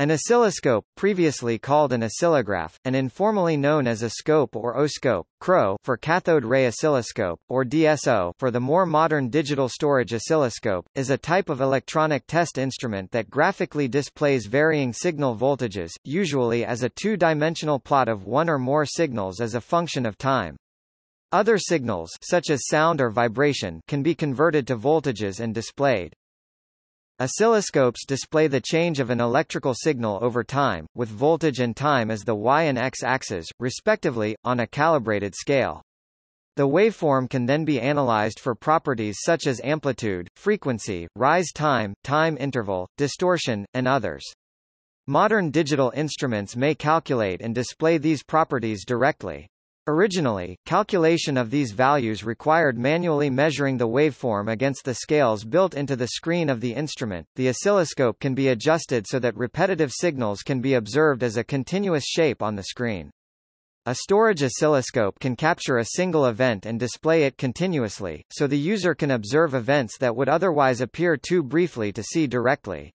An oscilloscope, previously called an oscillograph, and informally known as a scope or oscope, CRO for cathode ray oscilloscope, or DSO for the more modern digital storage oscilloscope, is a type of electronic test instrument that graphically displays varying signal voltages, usually as a two-dimensional plot of one or more signals as a function of time. Other signals such as sound or vibration can be converted to voltages and displayed. Oscilloscopes display the change of an electrical signal over time, with voltage and time as the y and x axes, respectively, on a calibrated scale. The waveform can then be analyzed for properties such as amplitude, frequency, rise time, time interval, distortion, and others. Modern digital instruments may calculate and display these properties directly. Originally, calculation of these values required manually measuring the waveform against the scales built into the screen of the instrument. The oscilloscope can be adjusted so that repetitive signals can be observed as a continuous shape on the screen. A storage oscilloscope can capture a single event and display it continuously, so the user can observe events that would otherwise appear too briefly to see directly.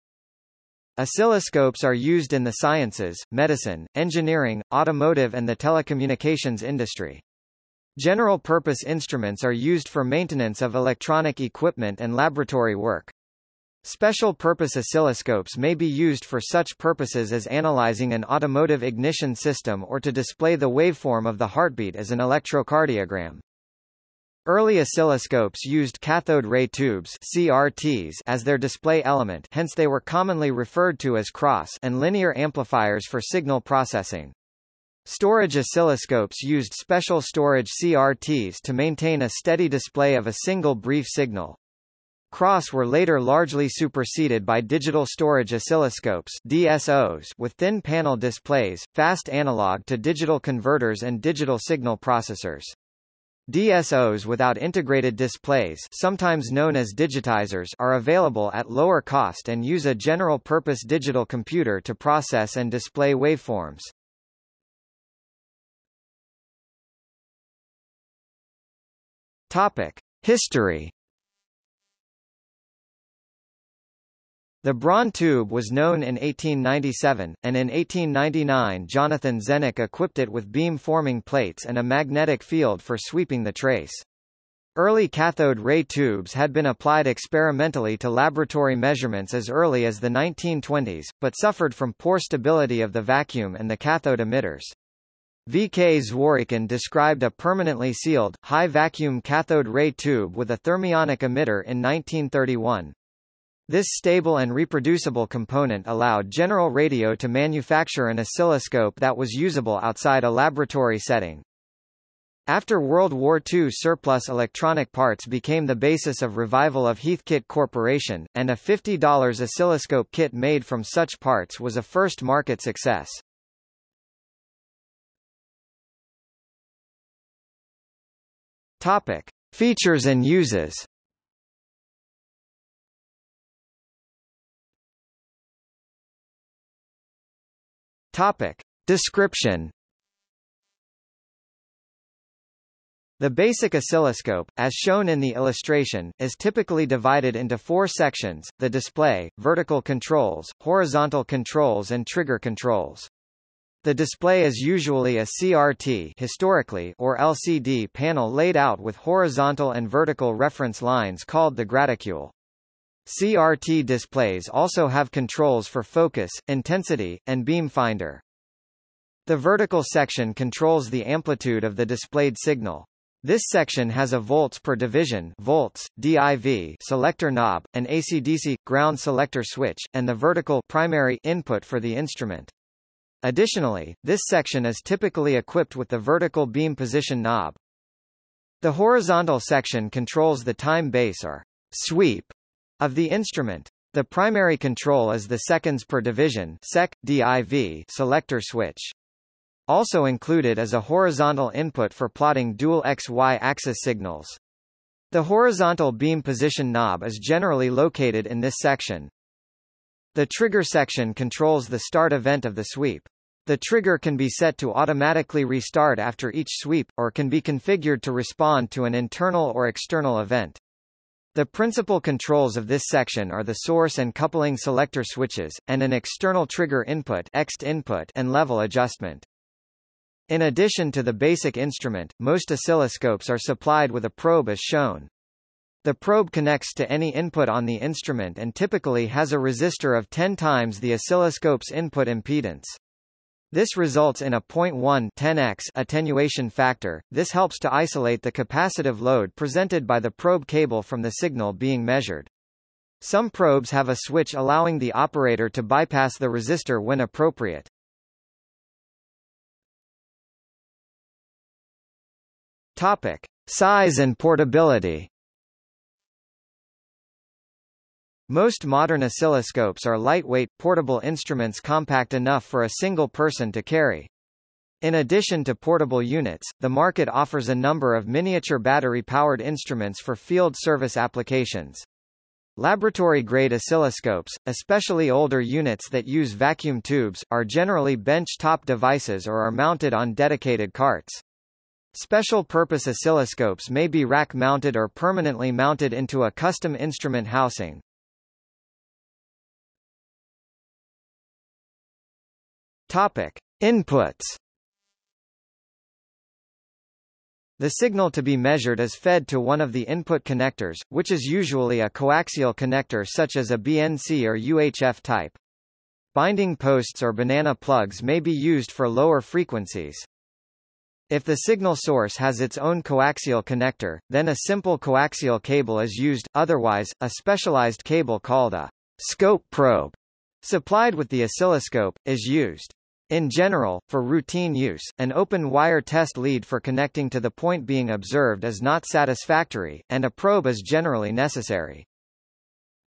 Oscilloscopes are used in the sciences, medicine, engineering, automotive and the telecommunications industry. General-purpose instruments are used for maintenance of electronic equipment and laboratory work. Special-purpose oscilloscopes may be used for such purposes as analyzing an automotive ignition system or to display the waveform of the heartbeat as an electrocardiogram. Early oscilloscopes used cathode ray tubes CRTs as their display element hence they were commonly referred to as CROs and linear amplifiers for signal processing. Storage oscilloscopes used special storage CRTs to maintain a steady display of a single brief signal. CROs were later largely superseded by digital storage oscilloscopes DSOs with thin panel displays, fast analog to digital converters and digital signal processors. DSOs without integrated displays sometimes known as digitizers are available at lower cost and use a general-purpose digital computer to process and display waveforms. Topic. History The Braun tube was known in 1897, and in 1899 Jonathan Zenneck equipped it with beam-forming plates and a magnetic field for sweeping the trace. Early cathode ray tubes had been applied experimentally to laboratory measurements as early as the 1920s, but suffered from poor stability of the vacuum and the cathode emitters. V. K. Zworykin described a permanently sealed, high-vacuum cathode ray tube with a thermionic emitter in 1931. This stable and reproducible component allowed General Radio to manufacture an oscilloscope that was usable outside a laboratory setting. After World War II surplus electronic parts became the basis of revival of Heathkit Corporation, and a $50 oscilloscope kit made from such parts was a first market success. Topic. Features and uses Topic. Description The basic oscilloscope, as shown in the illustration, is typically divided into four sections, the display, vertical controls, horizontal controls and trigger controls. The display is usually a CRT historically or LCD panel laid out with horizontal and vertical reference lines called the graticule. CRT displays also have controls for focus, intensity, and beam finder. The vertical section controls the amplitude of the displayed signal. This section has a volts per division volts, DIV selector knob, an AC-DC, ground selector switch, and the vertical primary input for the instrument. Additionally, this section is typically equipped with the vertical beam position knob. The horizontal section controls the time base or sweep of the instrument. The primary control is the seconds per division sec, div selector switch. Also included is a horizontal input for plotting dual X-Y axis signals. The horizontal beam position knob is generally located in this section. The trigger section controls the start event of the sweep. The trigger can be set to automatically restart after each sweep, or can be configured to respond to an internal or external event. The principal controls of this section are the source and coupling selector switches, and an external trigger input, EXT input and level adjustment. In addition to the basic instrument, most oscilloscopes are supplied with a probe as shown. The probe connects to any input on the instrument and typically has a resistor of 10 times the oscilloscope's input impedance. This results in a 0.1 10x attenuation factor. This helps to isolate the capacitive load presented by the probe cable from the signal being measured. Some probes have a switch allowing the operator to bypass the resistor when appropriate. Topic: Size and portability. Most modern oscilloscopes are lightweight, portable instruments compact enough for a single person to carry. In addition to portable units, the market offers a number of miniature battery-powered instruments for field service applications. Laboratory-grade oscilloscopes, especially older units that use vacuum tubes, are generally bench-top devices or are mounted on dedicated carts. Special-purpose oscilloscopes may be rack-mounted or permanently mounted into a custom instrument housing. Topic: Inputs. The signal to be measured is fed to one of the input connectors, which is usually a coaxial connector such as a BNC or UHF type. Binding posts or banana plugs may be used for lower frequencies. If the signal source has its own coaxial connector, then a simple coaxial cable is used, otherwise, a specialized cable called a scope probe, supplied with the oscilloscope, is used. In general, for routine use, an open wire test lead for connecting to the point being observed is not satisfactory, and a probe is generally necessary.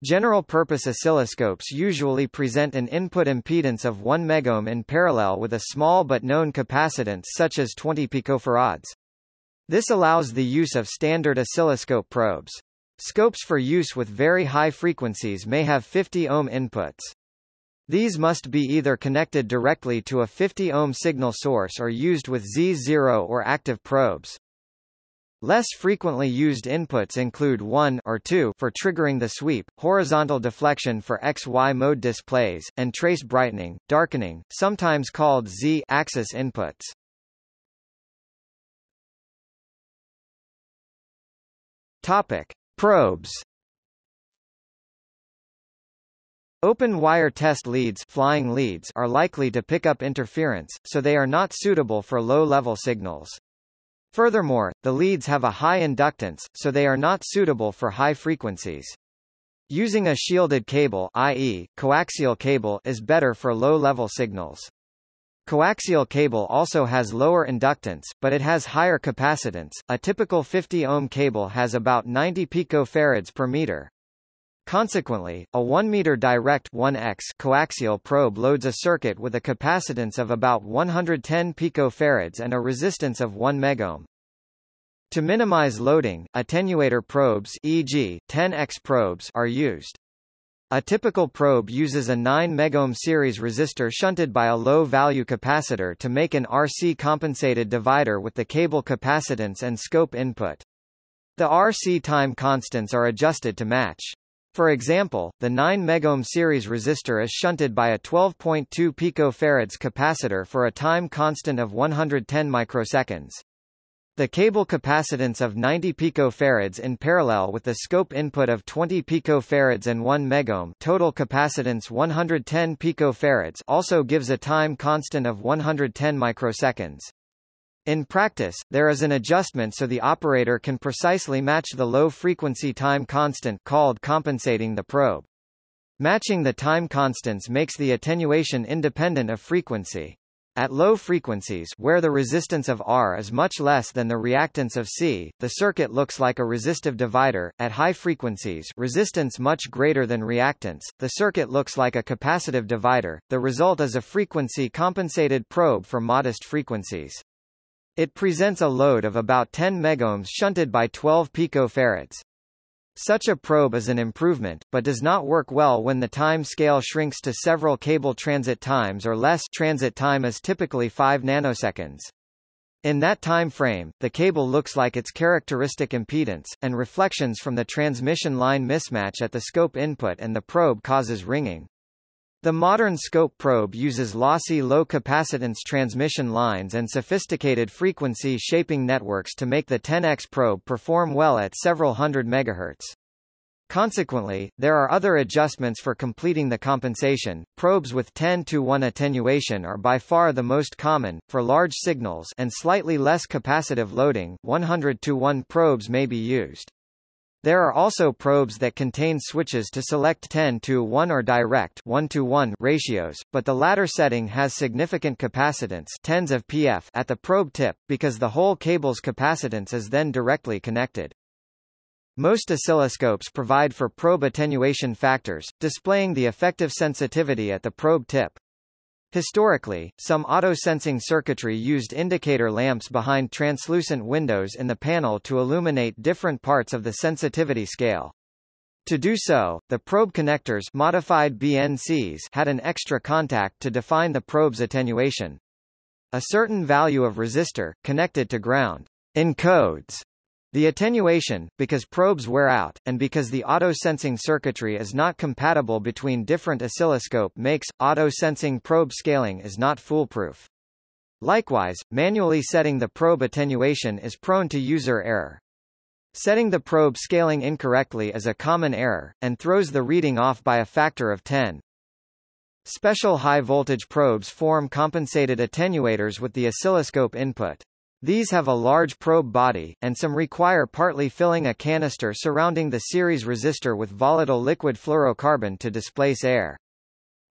General-purpose oscilloscopes usually present an input impedance of 1 megohm in parallel with a small but known capacitance such as 20 picofarads. This allows the use of standard oscilloscope probes. Scopes for use with very high frequencies may have 50 ohm inputs. These must be either connected directly to a 50 ohm signal source or used with Z0 or active probes. Less frequently used inputs include 1 or 2 for triggering the sweep, horizontal deflection for XY mode displays, and trace brightening, darkening, sometimes called Z-axis inputs. Topic: Probes Open wire test leads, flying leads are likely to pick up interference, so they are not suitable for low-level signals. Furthermore, the leads have a high inductance, so they are not suitable for high frequencies. Using a shielded cable i.e., coaxial cable is better for low-level signals. Coaxial cable also has lower inductance, but it has higher capacitance. A typical 50 ohm cable has about 90 picofarads per meter. Consequently, a 1-meter direct 1x coaxial probe loads a circuit with a capacitance of about 110 picofarads and a resistance of 1 megohm. To minimize loading, attenuator probes e.g., 10x probes are used. A typical probe uses a 9 megohm series resistor shunted by a low-value capacitor to make an RC-compensated divider with the cable capacitance and scope input. The RC time constants are adjusted to match. For example, the 9 megohm series resistor is shunted by a 12.2 picofarads capacitor for a time constant of 110 microseconds. The cable capacitance of 90 picofarads in parallel with the scope input of 20 picofarads and 1 megohm total capacitance 110 picofarads also gives a time constant of 110 microseconds. In practice, there is an adjustment so the operator can precisely match the low-frequency time constant called compensating the probe. Matching the time constants makes the attenuation independent of frequency. At low frequencies where the resistance of R is much less than the reactance of C, the circuit looks like a resistive divider. At high frequencies resistance much greater than reactance, the circuit looks like a capacitive divider. The result is a frequency compensated probe for modest frequencies. It presents a load of about 10 megohms shunted by 12 picofarads. Such a probe is an improvement, but does not work well when the time scale shrinks to several cable transit times or less transit time is typically 5 nanoseconds. In that time frame, the cable looks like its characteristic impedance, and reflections from the transmission line mismatch at the scope input and the probe causes ringing. The modern scope probe uses lossy low-capacitance transmission lines and sophisticated frequency shaping networks to make the 10X probe perform well at several hundred megahertz. Consequently, there are other adjustments for completing the compensation. Probes with 10 to 1 attenuation are by far the most common. For large signals and slightly less capacitive loading, 100 to 1 probes may be used. There are also probes that contain switches to select 10 to 1 or direct 1 to 1 ratios, but the latter setting has significant capacitance tens of pf at the probe tip, because the whole cable's capacitance is then directly connected. Most oscilloscopes provide for probe attenuation factors, displaying the effective sensitivity at the probe tip. Historically, some auto-sensing circuitry used indicator lamps behind translucent windows in the panel to illuminate different parts of the sensitivity scale. To do so, the probe connectors modified BNCs had an extra contact to define the probe's attenuation. A certain value of resistor, connected to ground, encodes the attenuation, because probes wear out, and because the auto-sensing circuitry is not compatible between different oscilloscope makes, auto-sensing probe scaling is not foolproof. Likewise, manually setting the probe attenuation is prone to user error. Setting the probe scaling incorrectly is a common error, and throws the reading off by a factor of 10. Special high-voltage probes form compensated attenuators with the oscilloscope input. These have a large probe body, and some require partly filling a canister surrounding the series resistor with volatile liquid fluorocarbon to displace air.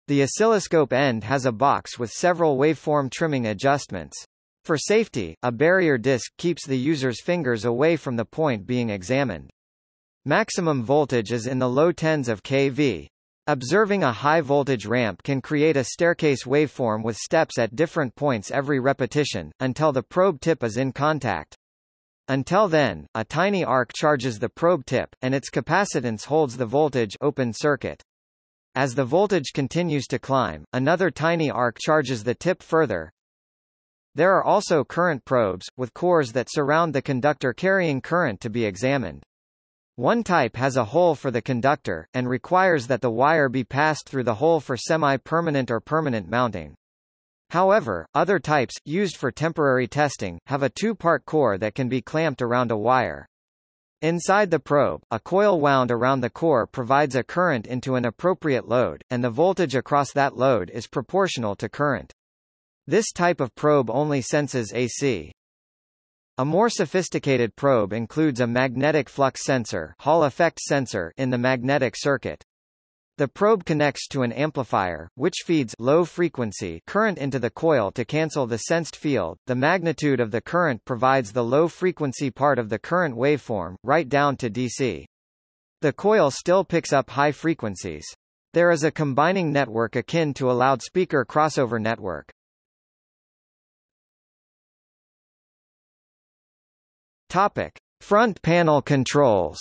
The oscilloscope end has a box with several waveform trimming adjustments. For safety, a barrier disc keeps the user's fingers away from the point being examined. Maximum voltage is in the low tens of kV. Observing a high-voltage ramp can create a staircase waveform with steps at different points every repetition, until the probe tip is in contact. Until then, a tiny arc charges the probe tip, and its capacitance holds the voltage open circuit. As the voltage continues to climb, another tiny arc charges the tip further. There are also current probes, with cores that surround the conductor carrying current to be examined. One type has a hole for the conductor, and requires that the wire be passed through the hole for semi-permanent or permanent mounting. However, other types, used for temporary testing, have a two-part core that can be clamped around a wire. Inside the probe, a coil wound around the core provides a current into an appropriate load, and the voltage across that load is proportional to current. This type of probe only senses AC. A more sophisticated probe includes a magnetic flux sensor, Hall effect sensor in the magnetic circuit. The probe connects to an amplifier, which feeds low frequency current into the coil to cancel the sensed field. The magnitude of the current provides the low frequency part of the current waveform, right down to DC. The coil still picks up high frequencies. There is a combining network akin to a loudspeaker crossover network. Topic: Front panel controls.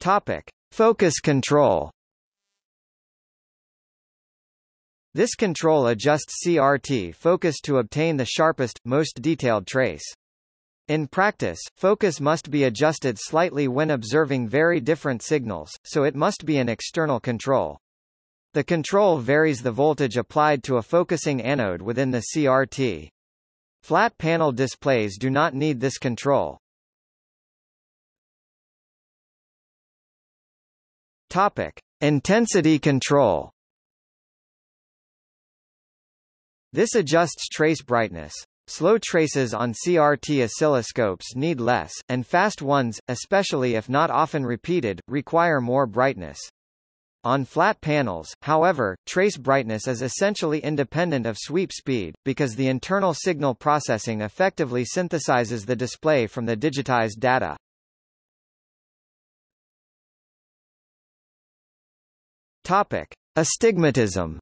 Topic: Focus control. This control adjusts CRT focus to obtain the sharpest, most detailed trace. In practice, focus must be adjusted slightly when observing very different signals, so it must be an external control. The control varies the voltage applied to a focusing anode within the CRT. Flat panel displays do not need this control. Topic: Intensity control. This adjusts trace brightness. Slow traces on CRT oscilloscopes need less, and fast ones, especially if not often repeated, require more brightness. On flat panels, however, trace brightness is essentially independent of sweep speed, because the internal signal processing effectively synthesizes the display from the digitized data. Topic. Astigmatism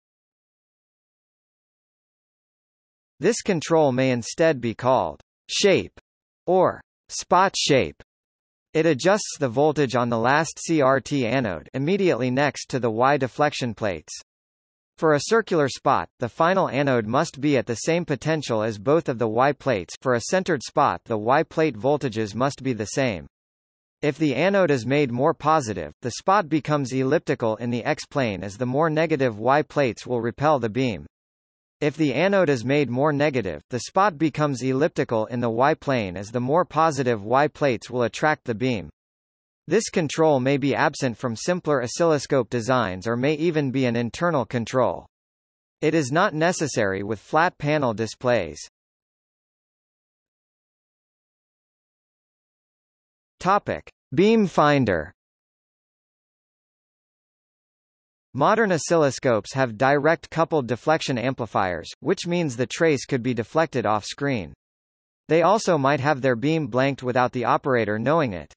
This control may instead be called shape or spot shape. It adjusts the voltage on the last CRT anode immediately next to the Y deflection plates. For a circular spot, the final anode must be at the same potential as both of the Y plates for a centered spot the Y plate voltages must be the same. If the anode is made more positive, the spot becomes elliptical in the X-plane as the more negative Y plates will repel the beam. If the anode is made more negative, the spot becomes elliptical in the Y-plane as the more positive Y plates will attract the beam. This control may be absent from simpler oscilloscope designs or may even be an internal control. It is not necessary with flat panel displays. Topic: Beam finder. Modern oscilloscopes have direct coupled deflection amplifiers, which means the trace could be deflected off-screen. They also might have their beam blanked without the operator knowing it.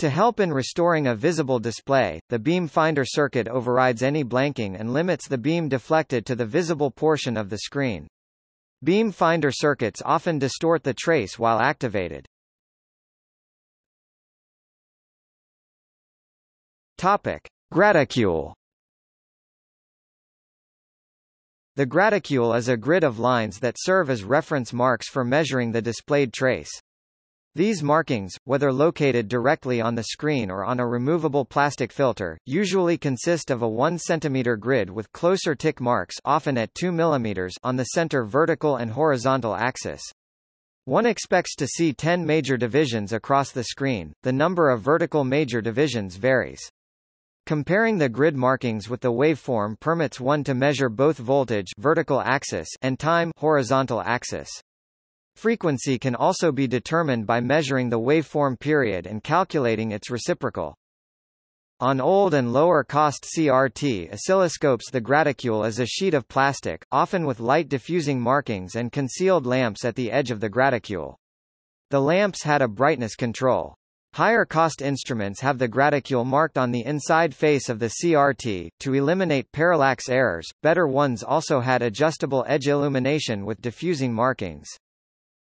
To help in restoring a visible display, the beam finder circuit overrides any blanking and limits the beam deflected to the visible portion of the screen. Beam finder circuits often distort the trace while activated. Topic: Graticule. The graticule is a grid of lines that serve as reference marks for measuring the displayed trace. These markings, whether located directly on the screen or on a removable plastic filter, usually consist of a 1 cm grid with closer tick marks often at 2 mm on the center vertical and horizontal axis. One expects to see 10 major divisions across the screen, the number of vertical major divisions varies. Comparing the grid markings with the waveform permits one to measure both voltage vertical axis and time horizontal axis. Frequency can also be determined by measuring the waveform period and calculating its reciprocal. On old and lower-cost CRT oscilloscopes the graticule is a sheet of plastic, often with light diffusing markings and concealed lamps at the edge of the graticule. The lamps had a brightness control. Higher cost instruments have the graticule marked on the inside face of the CRT. To eliminate parallax errors, better ones also had adjustable edge illumination with diffusing markings.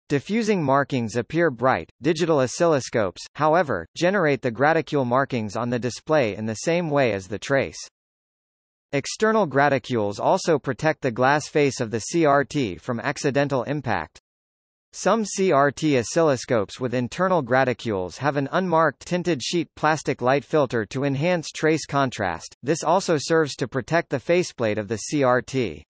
Diffusing markings appear bright. Digital oscilloscopes, however, generate the graticule markings on the display in the same way as the trace. External graticules also protect the glass face of the CRT from accidental impact. Some CRT oscilloscopes with internal graticules have an unmarked tinted sheet plastic light filter to enhance trace contrast, this also serves to protect the faceplate of the CRT.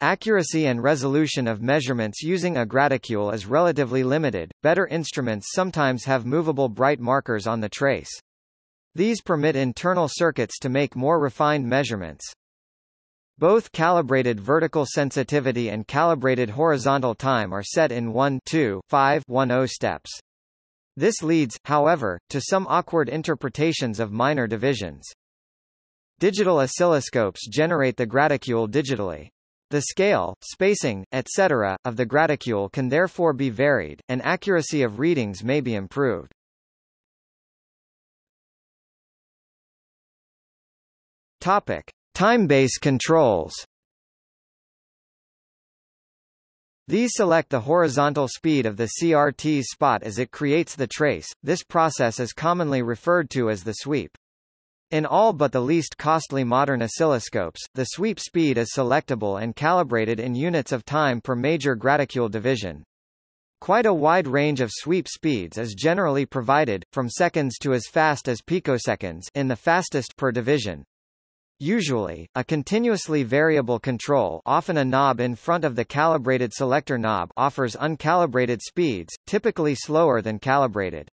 Accuracy and resolution of measurements using a graticule is relatively limited, better instruments sometimes have movable bright markers on the trace. These permit internal circuits to make more refined measurements. Both calibrated vertical sensitivity and calibrated horizontal time are set in 1 2 5 1 steps. This leads, however, to some awkward interpretations of minor divisions. Digital oscilloscopes generate the graticule digitally. The scale, spacing, etc., of the graticule can therefore be varied, and accuracy of readings may be improved. Topic. Time-base controls These select the horizontal speed of the CRT's spot as it creates the trace, this process is commonly referred to as the sweep. In all but the least costly modern oscilloscopes, the sweep speed is selectable and calibrated in units of time per major graticule division. Quite a wide range of sweep speeds is generally provided, from seconds to as fast as picoseconds in the fastest per division. Usually, a continuously variable control often a knob in front of the calibrated selector knob offers uncalibrated speeds, typically slower than calibrated.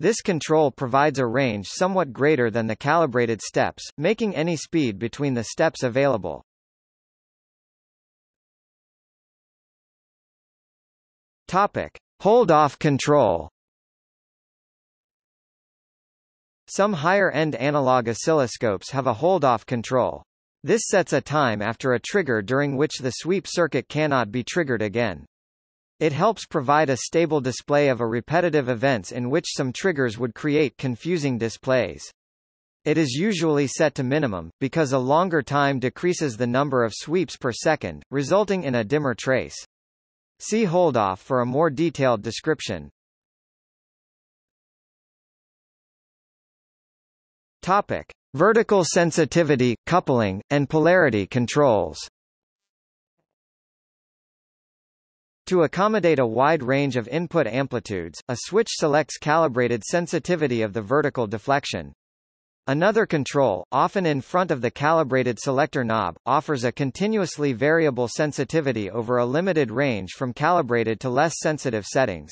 This control provides a range somewhat greater than the calibrated steps, making any speed between the steps available. Topic. Hold-off control Some higher-end analog oscilloscopes have a hold-off control. This sets a time after a trigger during which the sweep circuit cannot be triggered again. It helps provide a stable display of a repetitive events in which some triggers would create confusing displays. It is usually set to minimum, because a longer time decreases the number of sweeps per second, resulting in a dimmer trace. See holdoff for a more detailed description. Topic: Vertical sensitivity, coupling, and polarity controls To accommodate a wide range of input amplitudes, a switch selects calibrated sensitivity of the vertical deflection. Another control, often in front of the calibrated selector knob, offers a continuously variable sensitivity over a limited range from calibrated to less sensitive settings.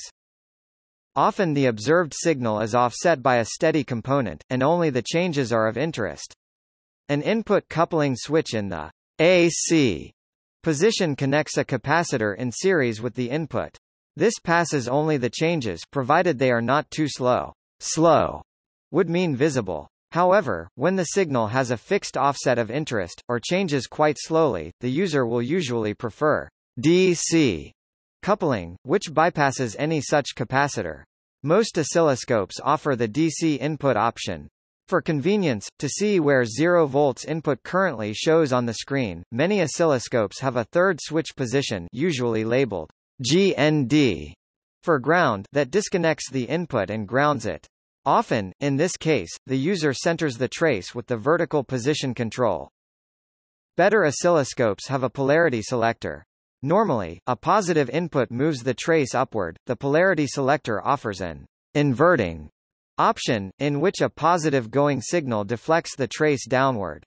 Often the observed signal is offset by a steady component, and only the changes are of interest. An input coupling switch in the AC position connects a capacitor in series with the input. This passes only the changes provided they are not too slow. Slow would mean visible. However, when the signal has a fixed offset of interest, or changes quite slowly, the user will usually prefer DC coupling, which bypasses any such capacitor. Most oscilloscopes offer the DC input option. For convenience, to see where 0 volts input currently shows on the screen, many oscilloscopes have a third switch position usually labeled GND for ground that disconnects the input and grounds it. Often, in this case, the user centers the trace with the vertical position control. Better oscilloscopes have a polarity selector. Normally, a positive input moves the trace upward, the polarity selector offers an inverting option, in which a positive going signal deflects the trace downward.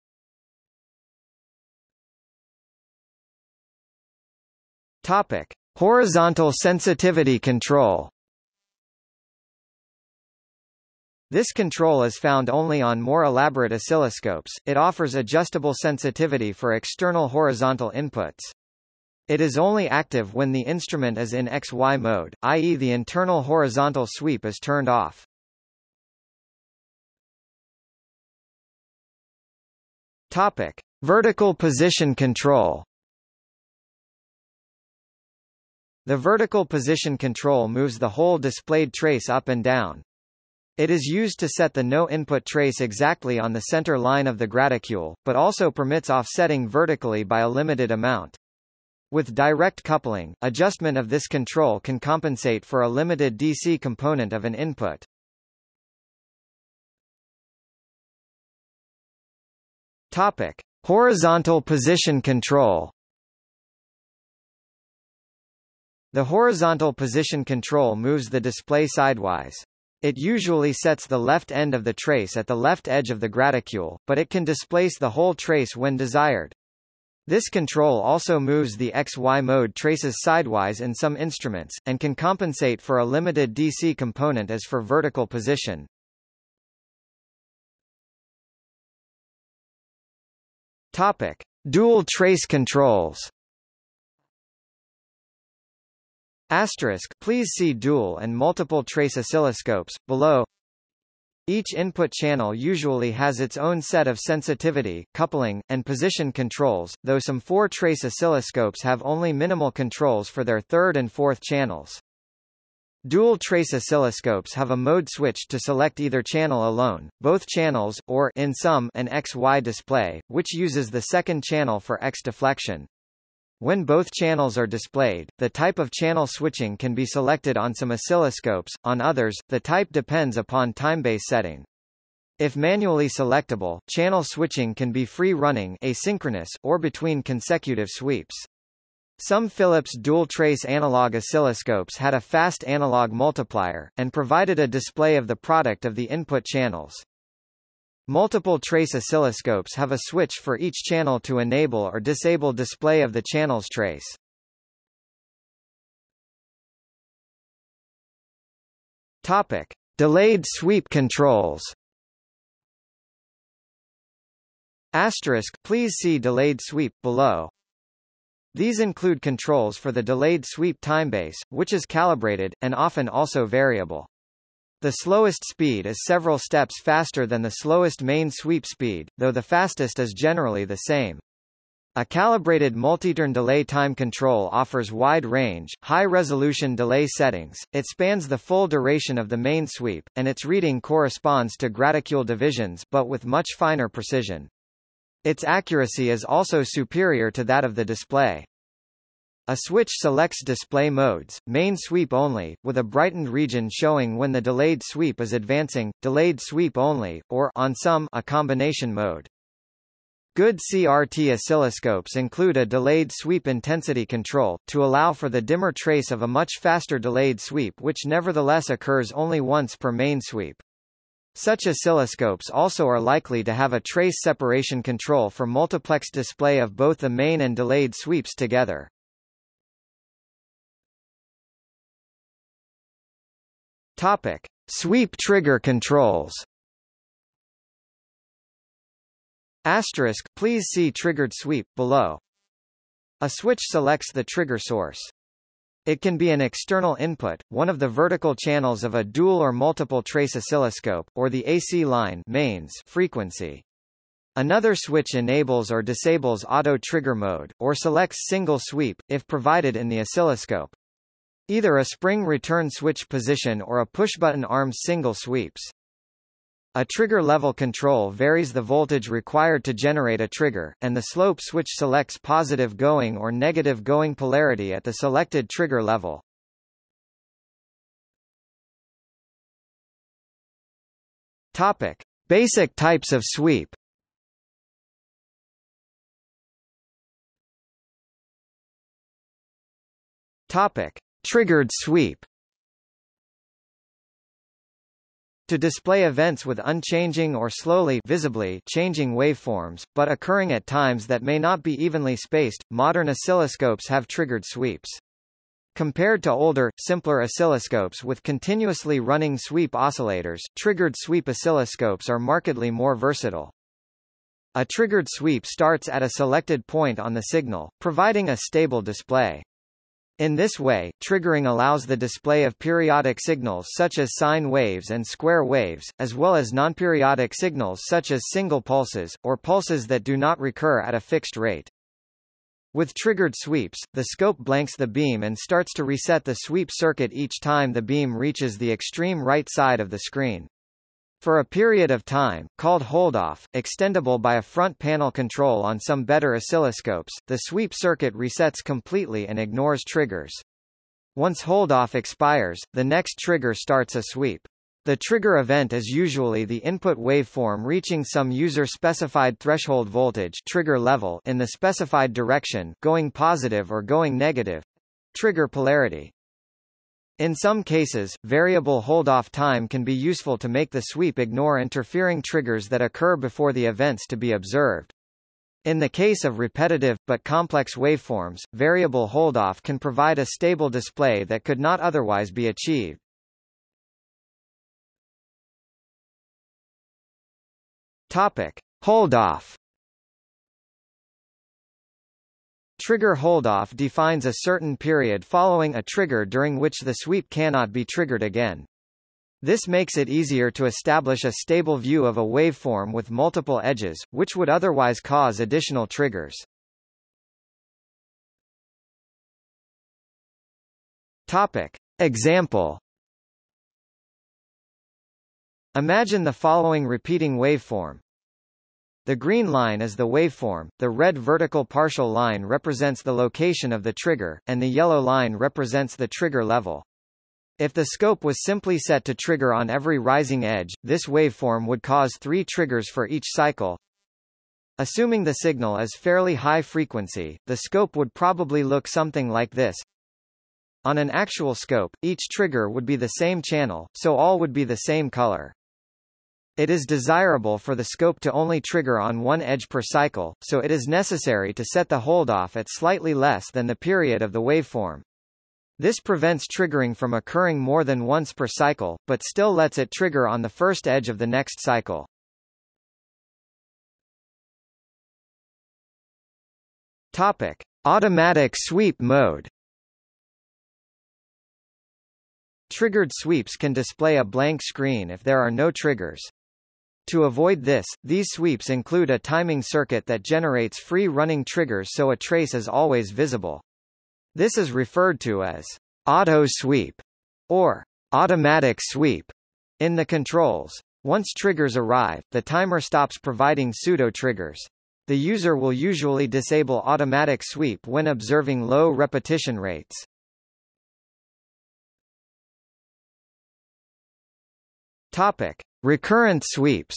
Topic. Horizontal sensitivity control This control is found only on more elaborate oscilloscopes, it offers adjustable sensitivity for external horizontal inputs. It is only active when the instrument is in XY mode, i.e. the internal horizontal sweep is turned off. Topic. Vertical position control The vertical position control moves the whole displayed trace up and down, it is used to set the no-input trace exactly on the center line of the graticule, but also permits offsetting vertically by a limited amount. With direct coupling, adjustment of this control can compensate for a limited DC component of an input. Topic: Horizontal position control. The horizontal position control moves the display sidewise. It usually sets the left end of the trace at the left edge of the graticule, but it can displace the whole trace when desired. This control also moves the XY mode traces sidewise in some instruments, and can compensate for a limited DC component as for vertical position. Topic. Dual trace controls Asterisk, please see dual and multiple trace oscilloscopes, below. Each input channel usually has its own set of sensitivity, coupling, and position controls, though some four-trace oscilloscopes have only minimal controls for their third and fourth channels. Dual trace oscilloscopes have a mode switch to select either channel alone, both channels, or in some, an XY display, which uses the second channel for X deflection. When both channels are displayed, the type of channel switching can be selected on some oscilloscopes, on others, the type depends upon timebase setting. If manually selectable, channel switching can be free-running asynchronous, or between consecutive sweeps. Some Philips dual-trace analog oscilloscopes had a fast analog multiplier, and provided a display of the product of the input channels. Multiple trace oscilloscopes have a switch for each channel to enable or disable display of the channel's trace. Topic: Delayed sweep controls. Asterisk, please see delayed sweep below. These include controls for the delayed sweep timebase, which is calibrated, and often also variable. The slowest speed is several steps faster than the slowest main sweep speed, though the fastest is generally the same. A calibrated multi-turn delay time control offers wide range, high-resolution delay settings, it spans the full duration of the main sweep, and its reading corresponds to graticule divisions but with much finer precision. Its accuracy is also superior to that of the display. A switch selects display modes, main sweep only, with a brightened region showing when the delayed sweep is advancing, delayed sweep only, or on some a combination mode. Good CRT oscilloscopes include a delayed sweep intensity control, to allow for the dimmer trace of a much faster delayed sweep which nevertheless occurs only once per main sweep. Such oscilloscopes also are likely to have a trace separation control for multiplex display of both the main and delayed sweeps together. Topic: Sweep trigger controls. Asterisk, please see triggered sweep below. A switch selects the trigger source. It can be an external input, one of the vertical channels of a dual or multiple trace oscilloscope, or the AC line mains frequency. Another switch enables or disables auto trigger mode, or selects single sweep, if provided in the oscilloscope. Either a spring return switch position or a push-button arms single sweeps. A trigger level control varies the voltage required to generate a trigger, and the slope switch selects positive going or negative going polarity at the selected trigger level. Topic: Basic types of sweep. Topic: Triggered sweep To display events with unchanging or slowly visibly changing waveforms, but occurring at times that may not be evenly spaced, modern oscilloscopes have triggered sweeps. Compared to older, simpler oscilloscopes with continuously running sweep oscillators, triggered sweep oscilloscopes are markedly more versatile. A triggered sweep starts at a selected point on the signal, providing a stable display. In this way, triggering allows the display of periodic signals such as sine waves and square waves, as well as nonperiodic signals such as single pulses, or pulses that do not recur at a fixed rate. With triggered sweeps, the scope blanks the beam and starts to reset the sweep circuit each time the beam reaches the extreme right side of the screen. For a period of time, called holdoff, extendable by a front panel control on some better oscilloscopes, the sweep circuit resets completely and ignores triggers. Once holdoff expires, the next trigger starts a sweep. The trigger event is usually the input waveform reaching some user-specified threshold voltage trigger level in the specified direction going positive or going negative. Trigger polarity. In some cases, variable hold-off time can be useful to make the sweep ignore interfering triggers that occur before the events to be observed. In the case of repetitive, but complex waveforms, variable hold-off can provide a stable display that could not otherwise be achieved. Topic. Hold-off Trigger holdoff defines a certain period following a trigger during which the sweep cannot be triggered again. This makes it easier to establish a stable view of a waveform with multiple edges, which would otherwise cause additional triggers. Topic. Example Imagine the following repeating waveform. The green line is the waveform, the red vertical partial line represents the location of the trigger, and the yellow line represents the trigger level. If the scope was simply set to trigger on every rising edge, this waveform would cause three triggers for each cycle. Assuming the signal is fairly high frequency, the scope would probably look something like this. On an actual scope, each trigger would be the same channel, so all would be the same color. It is desirable for the scope to only trigger on one edge per cycle, so it is necessary to set the holdoff at slightly less than the period of the waveform. This prevents triggering from occurring more than once per cycle, but still lets it trigger on the first edge of the next cycle. Topic: Automatic sweep mode. Triggered sweeps can display a blank screen if there are no triggers. To avoid this, these sweeps include a timing circuit that generates free-running triggers so a trace is always visible. This is referred to as auto sweep or automatic sweep in the controls. Once triggers arrive, the timer stops providing pseudo-triggers. The user will usually disable automatic sweep when observing low repetition rates. Topic: Recurrent sweeps.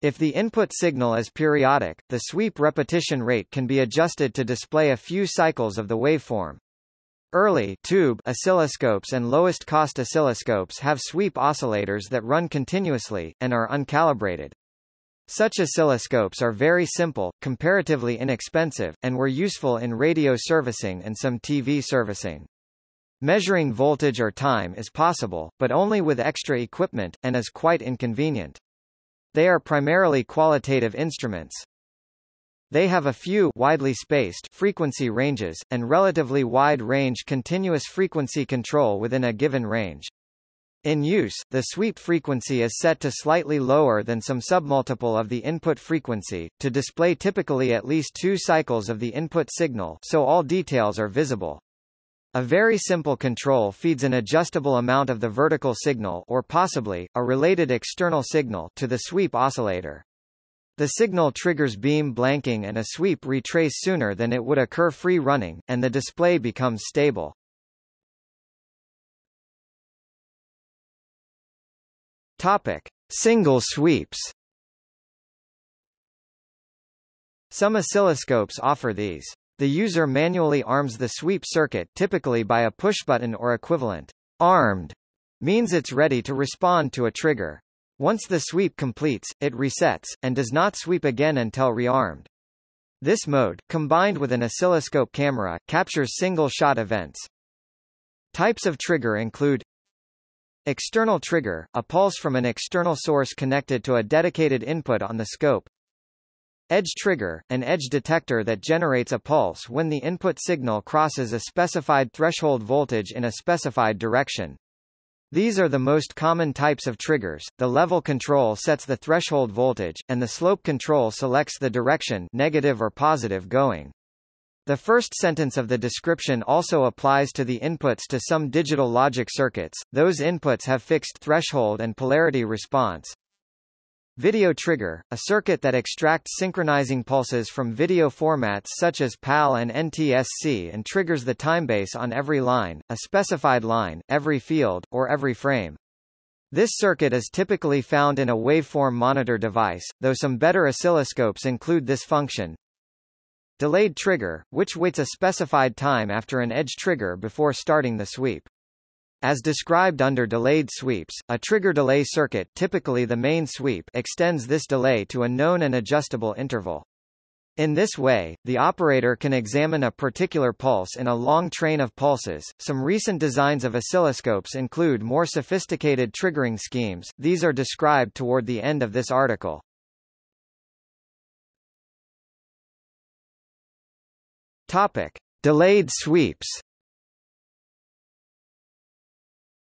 If the input signal is periodic, the sweep repetition rate can be adjusted to display a few cycles of the waveform. Early tube oscilloscopes and lowest cost oscilloscopes have sweep oscillators that run continuously, and are uncalibrated. Such oscilloscopes are very simple, comparatively inexpensive, and were useful in radio servicing and some TV servicing. Measuring voltage or time is possible, but only with extra equipment, and is quite inconvenient. They are primarily qualitative instruments. They have a few widely spaced frequency ranges, and relatively wide range continuous frequency control within a given range. In use, the sweep frequency is set to slightly lower than some submultiple of the input frequency, to display typically at least two cycles of the input signal so all details are visible. A very simple control feeds an adjustable amount of the vertical signal or possibly, a related external signal to the sweep oscillator. The signal triggers beam blanking and a sweep retrace sooner than it would occur free running, and the display becomes stable. Topic. Single sweeps Some oscilloscopes offer these. The user manually arms the sweep circuit typically by a pushbutton or equivalent. Armed means it's ready to respond to a trigger. Once the sweep completes, it resets, and does not sweep again until rearmed. This mode, combined with an oscilloscope camera, captures single-shot events. Types of trigger include External trigger, a pulse from an external source connected to a dedicated input on the scope. Edge trigger, an edge detector that generates a pulse when the input signal crosses a specified threshold voltage in a specified direction. These are the most common types of triggers. The level control sets the threshold voltage, and the slope control selects the direction negative or positive going. The first sentence of the description also applies to the inputs to some digital logic circuits. Those inputs have fixed threshold and polarity response. Video trigger, a circuit that extracts synchronizing pulses from video formats such as PAL and NTSC and triggers the timebase on every line, a specified line, every field, or every frame. This circuit is typically found in a waveform monitor device, though some better oscilloscopes include this function. Delayed trigger, which waits a specified time after an edge trigger before starting the sweep. As described under delayed sweeps, a trigger delay circuit typically the main sweep extends this delay to a known and adjustable interval. In this way, the operator can examine a particular pulse in a long train of pulses. Some recent designs of oscilloscopes include more sophisticated triggering schemes, these are described toward the end of this article. Topic. Delayed sweeps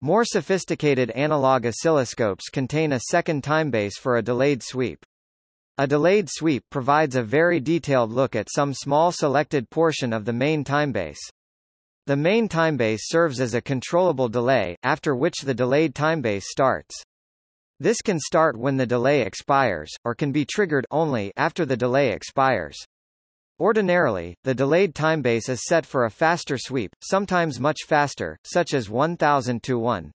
More sophisticated analog oscilloscopes contain a second timebase for a delayed sweep. A delayed sweep provides a very detailed look at some small selected portion of the main timebase. The main timebase serves as a controllable delay, after which the delayed timebase starts. This can start when the delay expires, or can be triggered only after the delay expires. Ordinarily, the delayed timebase is set for a faster sweep, sometimes much faster, such as 1000 to 1.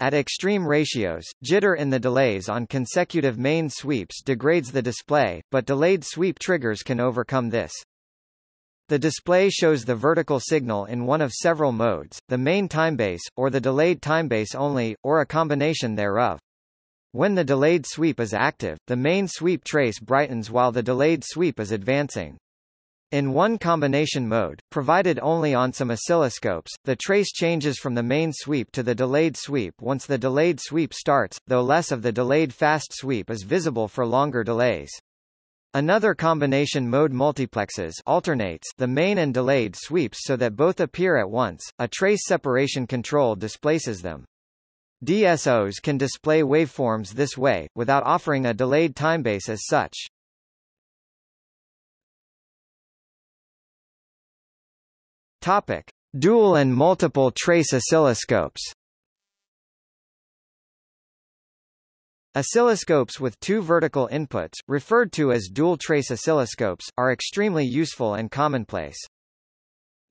At extreme ratios, jitter in the delays on consecutive main sweeps degrades the display, but delayed sweep triggers can overcome this. The display shows the vertical signal in one of several modes, the main timebase, or the delayed timebase only, or a combination thereof. When the delayed sweep is active, the main sweep trace brightens while the delayed sweep is advancing. In one combination mode, provided only on some oscilloscopes, the trace changes from the main sweep to the delayed sweep once the delayed sweep starts, though less of the delayed fast sweep is visible for longer delays. Another combination mode multiplexes alternates the main and delayed sweeps so that both appear at once, a trace separation control displaces them. DSOs can display waveforms this way, without offering a delayed timebase as such. Topic: Dual and multiple trace oscilloscopes. Oscilloscopes with two vertical inputs, referred to as dual-trace oscilloscopes, are extremely useful and commonplace.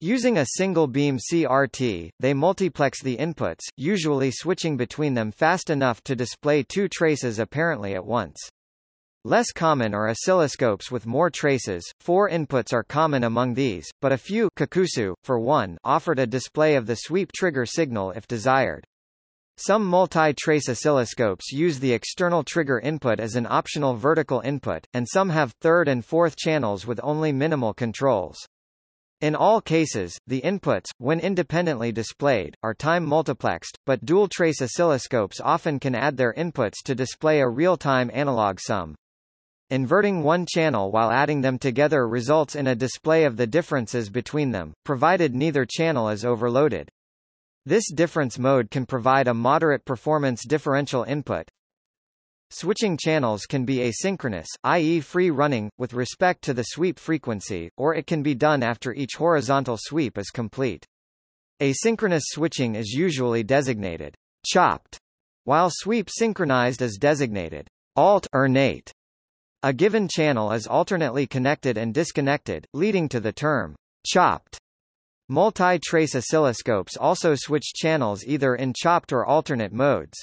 Using a single beam CRT, they multiplex the inputs, usually switching between them fast enough to display two traces apparently at once. Less common are oscilloscopes with more traces, four inputs are common among these, but a few Kikusui, for one, offered a display of the sweep trigger signal if desired. Some multi-trace oscilloscopes use the external trigger input as an optional vertical input, and some have third and fourth channels with only minimal controls. In all cases, the inputs, when independently displayed, are time multiplexed, but dual-trace oscilloscopes often can add their inputs to display a real-time analog sum. Inverting one channel while adding them together results in a display of the differences between them, provided neither channel is overloaded. This difference mode can provide a moderate performance differential input, Switching channels can be asynchronous, i.e. free-running, with respect to the sweep frequency, or it can be done after each horizontal sweep is complete. Asynchronous switching is usually designated chopped, while sweep synchronized is designated alt alternate. A given channel is alternately connected and disconnected, leading to the term chopped. Multi-trace oscilloscopes also switch channels either in chopped or alternate modes.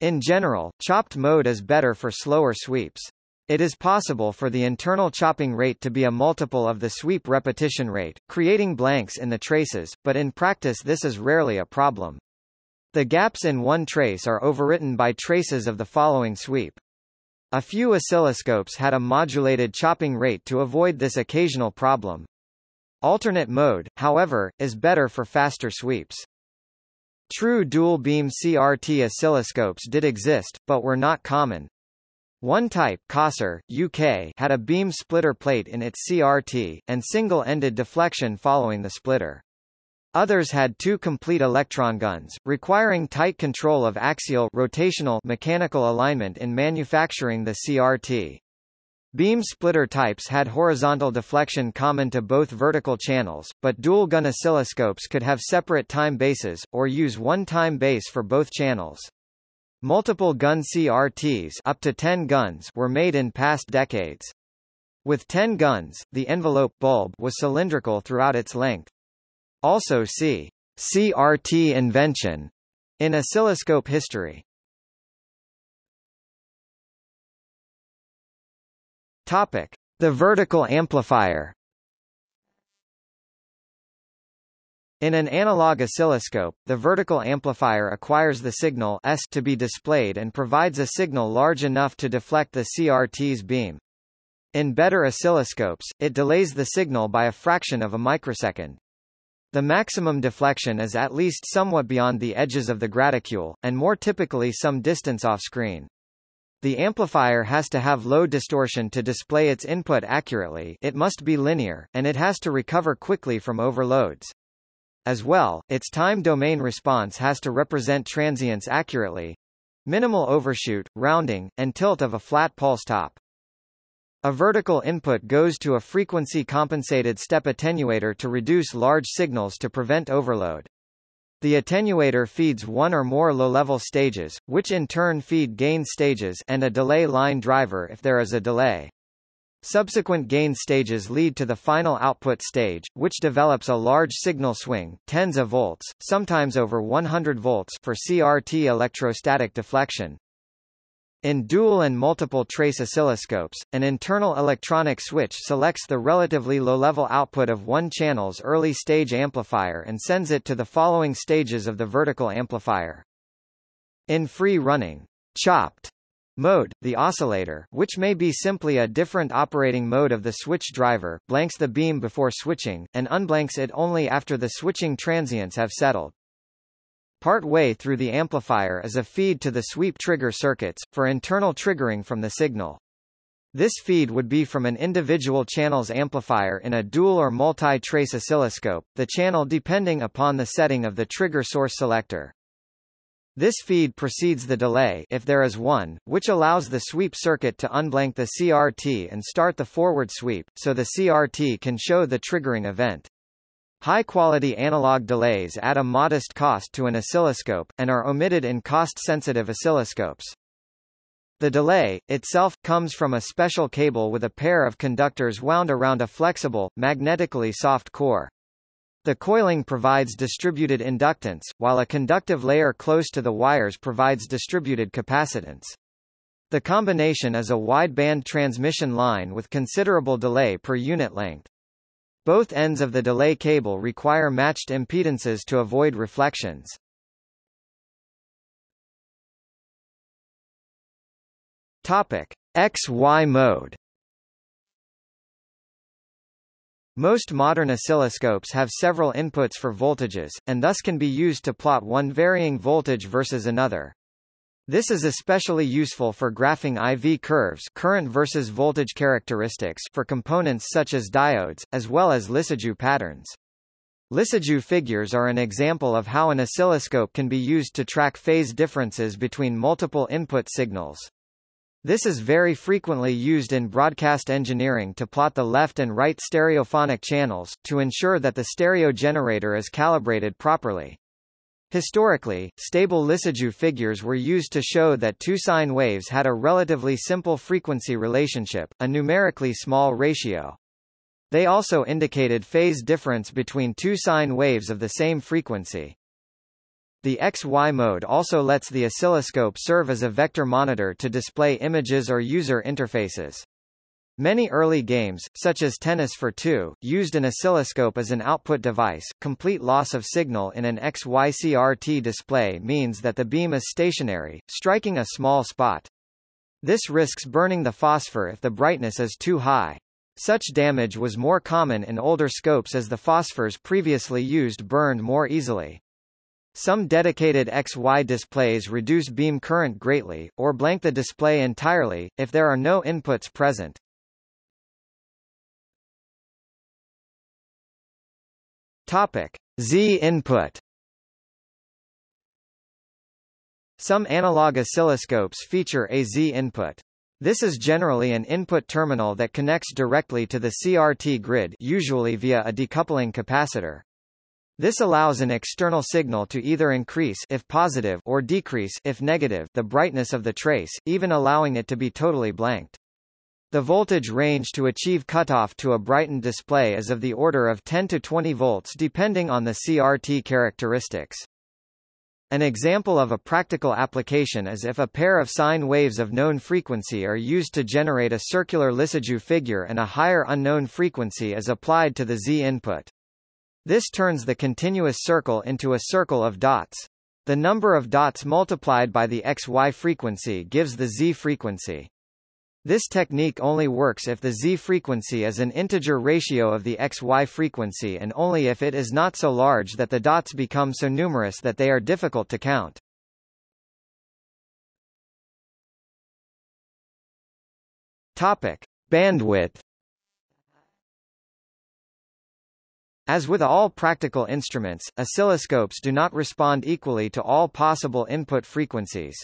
In general, chopped mode is better for slower sweeps. It is possible for the internal chopping rate to be a multiple of the sweep repetition rate, creating blanks in the traces, but in practice this is rarely a problem. The gaps in one trace are overwritten by traces of the following sweep. A few oscilloscopes had a modulated chopping rate to avoid this occasional problem. Alternate mode, however, is better for faster sweeps. True dual-beam CRT oscilloscopes did exist, but were not common. One type Cossor, UK, had a beam splitter plate in its CRT, and single-ended deflection following the splitter. Others had two complete electron guns, requiring tight control of axial rotational mechanical alignment in manufacturing the CRT. Beam splitter types had horizontal deflection common to both vertical channels, but dual-gun oscilloscopes could have separate time bases, or use one time base for both channels. Multiple gun CRTs up to 10 guns were made in past decades. With 10 guns, the envelope bulb was cylindrical throughout its length. Also see CRT invention in oscilloscope history. Topic: The vertical amplifier. In an analog oscilloscope, the vertical amplifier acquires the signal S to be displayed and provides a signal large enough to deflect the CRT's beam. In better oscilloscopes, it delays the signal by a fraction of a microsecond. The maximum deflection is at least somewhat beyond the edges of the graticule, and more typically some distance off-screen. The amplifier has to have low distortion to display its input accurately it must be linear, and it has to recover quickly from overloads. As well, its time domain response has to represent transients accurately minimal overshoot, rounding, and tilt of a flat pulse top. A vertical input goes to a frequency-compensated step attenuator to reduce large signals to prevent overload. The attenuator feeds one or more low-level stages, which in turn feed gain stages and a delay line driver if there is a delay. Subsequent gain stages lead to the final output stage, which develops a large signal swing, tens of volts, sometimes over 100 volts for CRT electrostatic deflection. In dual and multiple trace oscilloscopes, an internal electronic switch selects the relatively low-level output of one channel's early stage amplifier and sends it to the following stages of the vertical amplifier. In free-running, chopped mode, the oscillator, which may be simply a different operating mode of the switch driver, blanks the beam before switching, and unblanks it only after the switching transients have settled. Part way through the amplifier is a feed to the sweep trigger circuits, for internal triggering from the signal. This feed would be from an individual channel's amplifier in a dual or multi-trace oscilloscope, the channel depending upon the setting of the trigger source selector. This feed precedes the delay if there is one, which allows the sweep circuit to unblank the CRT and start the forward sweep, so the CRT can show the triggering event. High-quality analog delays add a modest cost to an oscilloscope, and are omitted in cost-sensitive oscilloscopes. The delay, itself, comes from a special cable with a pair of conductors wound around a flexible, magnetically soft core. The coiling provides distributed inductance, while a conductive layer close to the wires provides distributed capacitance. The combination is a wideband transmission line with considerable delay per unit length. Both ends of the delay cable require matched impedances to avoid reflections. Topic: XY mode. Most modern oscilloscopes have several inputs for voltages, and thus can be used to plot one varying voltage versus another. This is especially useful for graphing IV curves current versus voltage characteristics for components such as diodes, as well as Lissajous patterns. Lissajous figures are an example of how an oscilloscope can be used to track phase differences between multiple input signals. This is very frequently used in broadcast engineering to plot the left and right stereophonic channels, to ensure that the stereo generator is calibrated properly. Historically, stable Lissajous figures were used to show that two sine waves had a relatively simple frequency relationship, a numerically small ratio. They also indicated phase difference between two sine waves of the same frequency. The XY mode also lets the oscilloscope serve as a vector monitor to display images or user interfaces. Many early games, such as Tennis for Two, used an oscilloscope as an output device. Complete loss of signal in an XY-CRT display means that the beam is stationary, striking a small spot. This risks burning the phosphor if the brightness is too high. Such damage was more common in older scopes as the phosphors previously used burned more easily. Some dedicated XY displays reduce beam current greatly, or blank the display entirely, if there are no inputs present. Topic. Z input Some analog oscilloscopes feature a Z input. This is generally an input terminal that connects directly to the CRT grid usually via a decoupling capacitor. This allows an external signal to either increase if positive or decrease if negative the brightness of the trace, even allowing it to be totally blanked. The voltage range to achieve cutoff to a brightened display is of the order of 10 to 20 volts depending on the CRT characteristics. An example of a practical application is if a pair of sine waves of known frequency are used to generate a circular Lissajous figure and a higher unknown frequency is applied to the Z input. This turns the continuous circle into a circle of dots. The number of dots multiplied by the XY frequency gives the Z frequency. This technique only works if the Z frequency is an integer ratio of the XY frequency and only if it is not so large that the dots become so numerous that they are difficult to count. Topic. Bandwidth As with all practical instruments, oscilloscopes do not respond equally to all possible input frequencies.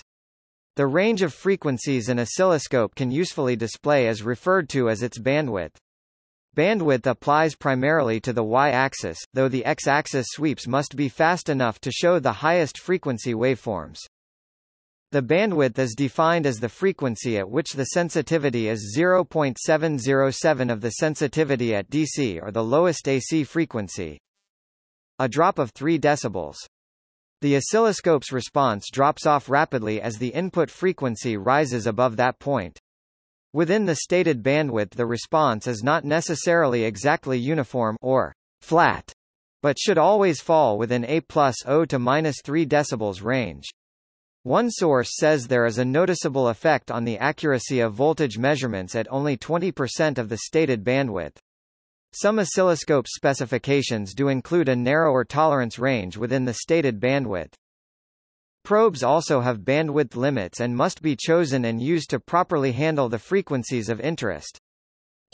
The range of frequencies an oscilloscope can usefully display is referred to as its bandwidth. Bandwidth applies primarily to the y-axis, though the x-axis sweeps must be fast enough to show the highest frequency waveforms. The bandwidth is defined as the frequency at which the sensitivity is 0.707 of the sensitivity at DC or the lowest AC frequency. A drop of 3 decibels. The oscilloscope's response drops off rapidly as the input frequency rises above that point. Within the stated bandwidth the response is not necessarily exactly uniform or flat, but should always fall within a plus 0 to minus 3 decibels range. One source says there is a noticeable effect on the accuracy of voltage measurements at only 20% of the stated bandwidth. Some oscilloscope specifications do include a narrower tolerance range within the stated bandwidth. Probes also have bandwidth limits and must be chosen and used to properly handle the frequencies of interest.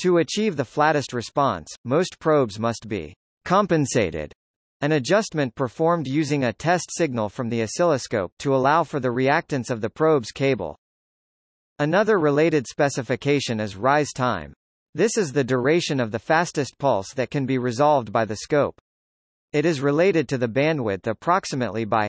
To achieve the flattest response, most probes must be compensated an adjustment performed using a test signal from the oscilloscope to allow for the reactance of the probe's cable. Another related specification is rise time. This is the duration of the fastest pulse that can be resolved by the scope. It is related to the bandwidth approximately by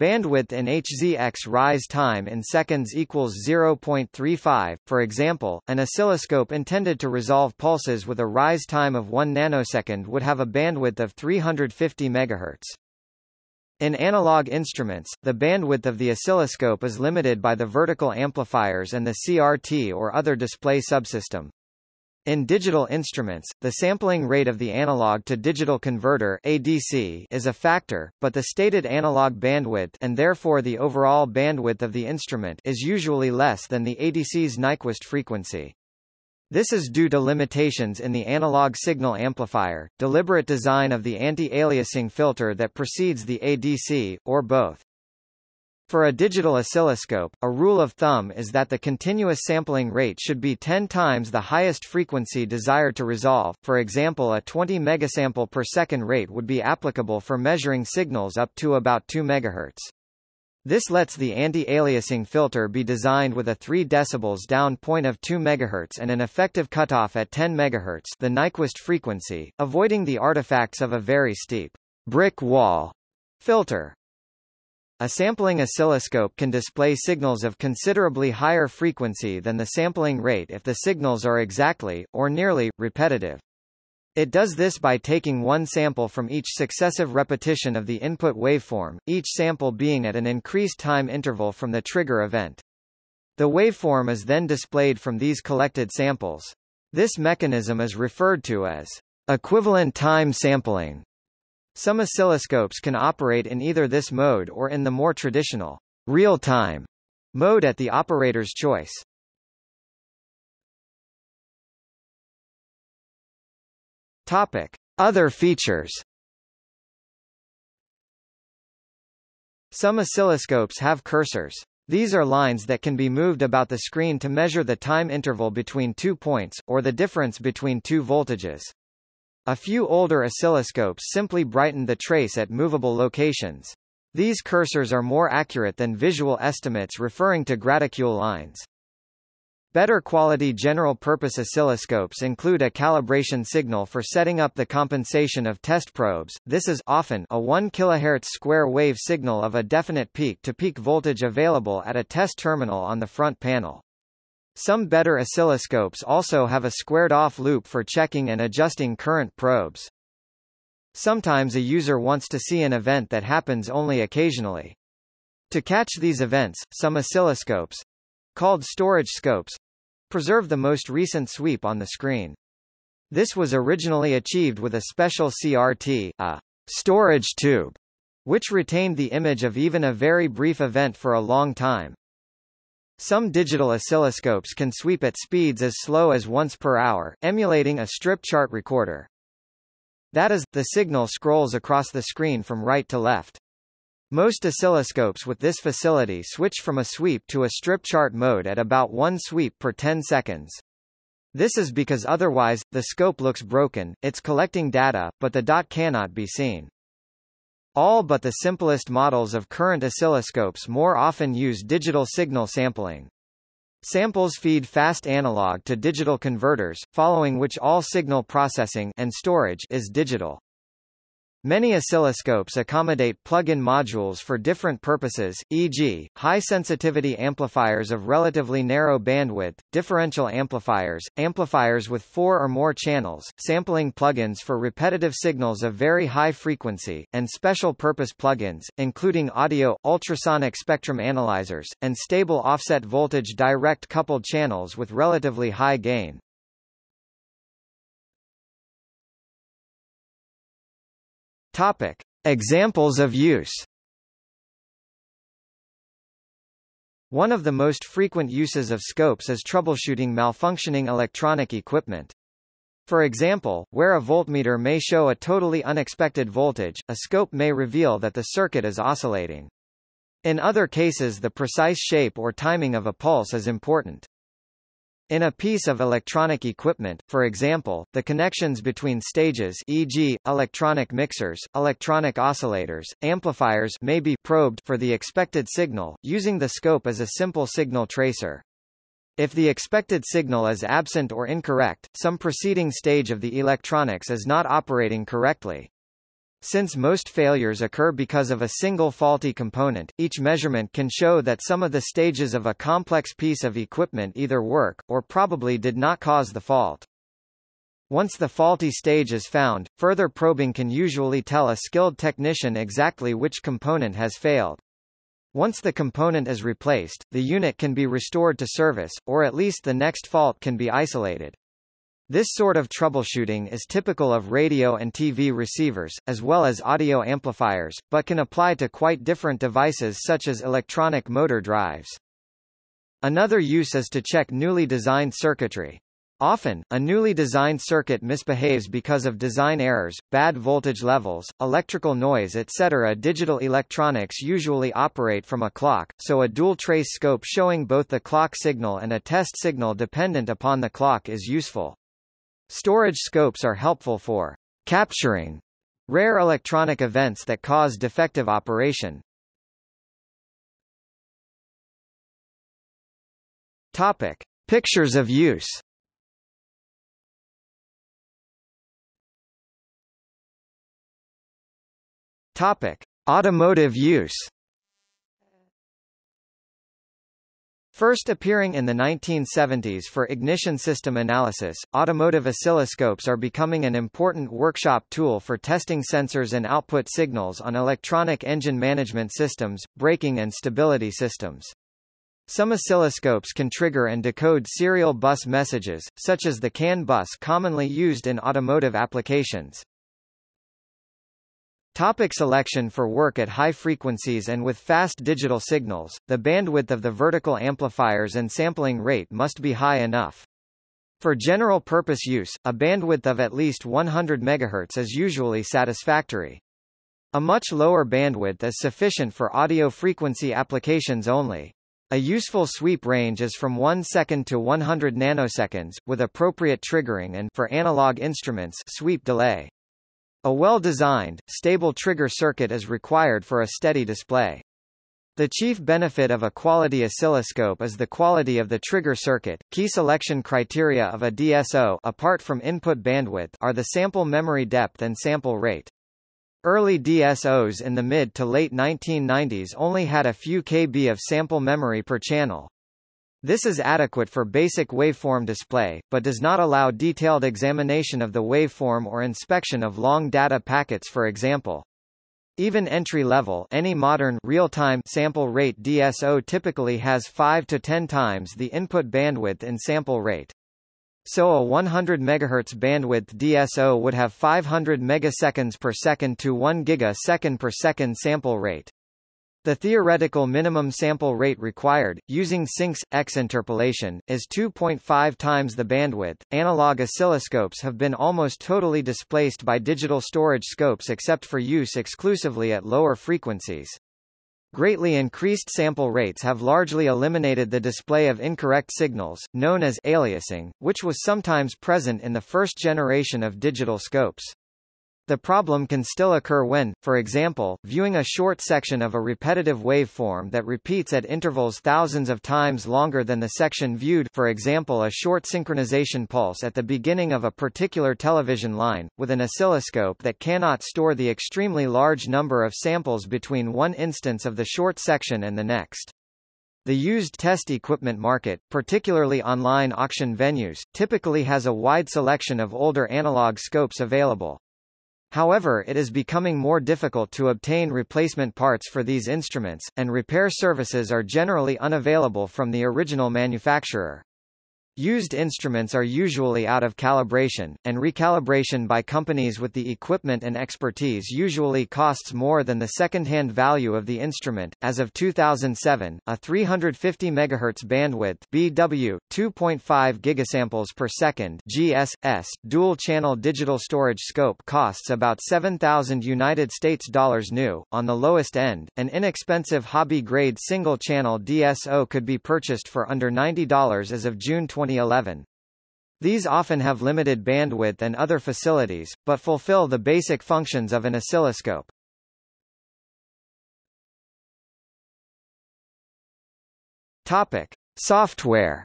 Bandwidth in Hz rise time in seconds equals 0.35. For example, an oscilloscope intended to resolve pulses with a rise time of 1 nanosecond would have a bandwidth of 350 MHz. In analog instruments, the bandwidth of the oscilloscope is limited by the vertical amplifiers and the CRT or other display subsystem. In digital instruments, the sampling rate of the analog-to-digital converter ADC is a factor, but the stated analog bandwidth and therefore the overall bandwidth of the instrument is usually less than the ADC's Nyquist frequency. This is due to limitations in the analog signal amplifier, deliberate design of the anti-aliasing filter that precedes the ADC, or both. For a digital oscilloscope, a rule of thumb is that the continuous sampling rate should be 10 times the highest frequency desired to resolve. For example, a 20 megasample per second rate would be applicable for measuring signals up to about 2 MHz. This lets the anti-aliasing filter be designed with a 3 dB down point of 2 MHz and an effective cutoff at 10 MHz the Nyquist frequency, avoiding the artifacts of a very steep brick wall filter. A sampling oscilloscope can display signals of considerably higher frequency than the sampling rate if the signals are exactly, or nearly, repetitive. It does this by taking one sample from each successive repetition of the input waveform, each sample being at an increased time interval from the trigger event. The waveform is then displayed from these collected samples. This mechanism is referred to as equivalent time sampling. Some oscilloscopes can operate in either this mode or in the more traditional real-time mode at the operator's choice. Topic: Other features. Some oscilloscopes have cursors. These are lines that can be moved about the screen to measure the time interval between two points, or the difference between two voltages. A few older oscilloscopes simply brighten the trace at movable locations. These cursors are more accurate than visual estimates referring to graticule lines. Better quality general-purpose oscilloscopes include a calibration signal for setting up the compensation of test probes. This is often a 1 kHz square wave signal of a definite peak-to-peak -peak voltage available at a test terminal on the front panel. Some better oscilloscopes also have a squared-off loop for checking and adjusting current probes. Sometimes a user wants to see an event that happens only occasionally. To catch these events, some oscilloscopes, called storage scopes, preserve the most recent sweep on the screen. This was originally achieved with a special CRT, a storage tube, which retained the image of even a very brief event for a long time. Some digital oscilloscopes can sweep at speeds as slow as once per hour, emulating a strip chart recorder. That is, the signal scrolls across the screen from right to left. Most oscilloscopes with this facility switch from a sweep to a strip chart mode at about one sweep per 10 seconds. This is because otherwise, the scope looks broken, it's collecting data, but the dot cannot be seen. All but the simplest models of current oscilloscopes more often use digital signal sampling. Samples feed fast analog to digital converters, following which all signal processing and storage is digital. Many oscilloscopes accommodate plug-in modules for different purposes, e.g., high-sensitivity amplifiers of relatively narrow bandwidth, differential amplifiers, amplifiers with four or more channels, sampling plugins for repetitive signals of very high frequency, and special-purpose plugins, including audio, ultrasonic spectrum analyzers, and stable offset voltage direct coupled channels with relatively high gain. Topic: Examples of use. One of the most frequent uses of scopes is troubleshooting malfunctioning electronic equipment. For example, where a voltmeter may show a totally unexpected voltage, a scope may reveal that the circuit is oscillating. In other cases the precise shape or timing of a pulse is important. In a piece of electronic equipment, for example, the connections between stages e.g., electronic mixers, electronic oscillators, amplifiers may be probed for the expected signal, using the scope as a simple signal tracer. If the expected signal is absent or incorrect, some preceding stage of the electronics is not operating correctly. Since most failures occur because of a single faulty component, each measurement can show that some of the stages of a complex piece of equipment either work, or probably did not cause the fault. Once the faulty stage is found, further probing can usually tell a skilled technician exactly which component has failed. Once the component is replaced, the unit can be restored to service, or at least the next fault can be isolated. This sort of troubleshooting is typical of radio and TV receivers, as well as audio amplifiers, but can apply to quite different devices such as electronic motor drives. Another use is to check newly designed circuitry. Often, a newly designed circuit misbehaves because of design errors, bad voltage levels, electrical noise etc. Digital electronics usually operate from a clock, so a dual trace scope showing both the clock signal and a test signal dependent upon the clock is useful. Storage scopes are helpful for capturing rare electronic events that cause defective operation. Topic: Pictures of use. Topic: Automotive use. First appearing in the 1970s for ignition system analysis, automotive oscilloscopes are becoming an important workshop tool for testing sensors and output signals on electronic engine management systems, braking and stability systems. Some oscilloscopes can trigger and decode serial bus messages, such as the CAN bus commonly used in automotive applications. Topic selection For work at high frequencies and with fast digital signals, the bandwidth of the vertical amplifiers and sampling rate must be high enough. For general-purpose use, a bandwidth of at least 100 MHz is usually satisfactory. A much lower bandwidth is sufficient for audio frequency applications only. A useful sweep range is from 1 second to 100 nanoseconds, with appropriate triggering and for analog instruments sweep delay. A well-designed, stable trigger circuit is required for a steady display. The chief benefit of a quality oscilloscope is the quality of the trigger circuit. Key selection criteria of a DSO apart from input bandwidth are the sample memory depth and sample rate. Early DSOs in the mid to late 1990s only had a few KB of sample memory per channel. This is adequate for basic waveform display, but does not allow detailed examination of the waveform or inspection of long data packets for example. Even entry-level any modern real-time sample rate DSO typically has 5 to 10 times the input bandwidth in sample rate. So a 100 MHz bandwidth DSO would have 500 megaseconds per second to 1 gigasecond per second sample rate. The theoretical minimum sample rate required, using sinks X interpolation, is 2.5 times the bandwidth. Analog oscilloscopes have been almost totally displaced by digital storage scopes except for use exclusively at lower frequencies. Greatly increased sample rates have largely eliminated the display of incorrect signals, known as aliasing, which was sometimes present in the first generation of digital scopes. The problem can still occur when, for example, viewing a short section of a repetitive waveform that repeats at intervals thousands of times longer than the section viewed for example a short synchronization pulse at the beginning of a particular television line, with an oscilloscope that cannot store the extremely large number of samples between one instance of the short section and the next. The used test equipment market, particularly online auction venues, typically has a wide selection of older analog scopes available. However it is becoming more difficult to obtain replacement parts for these instruments, and repair services are generally unavailable from the original manufacturer. Used instruments are usually out of calibration, and recalibration by companies with the equipment and expertise usually costs more than the second-hand value of the instrument. As of 2007, a 350 MHz bandwidth (BW) 2.5 gigasamples per second (GSS) dual-channel digital storage scope costs about 7,000 United States dollars new. On the lowest end, an inexpensive hobby-grade single-channel DSO could be purchased for under $90 as of June 20 2011. These often have limited bandwidth and other facilities, but fulfill the basic functions of an oscilloscope. Topic: Software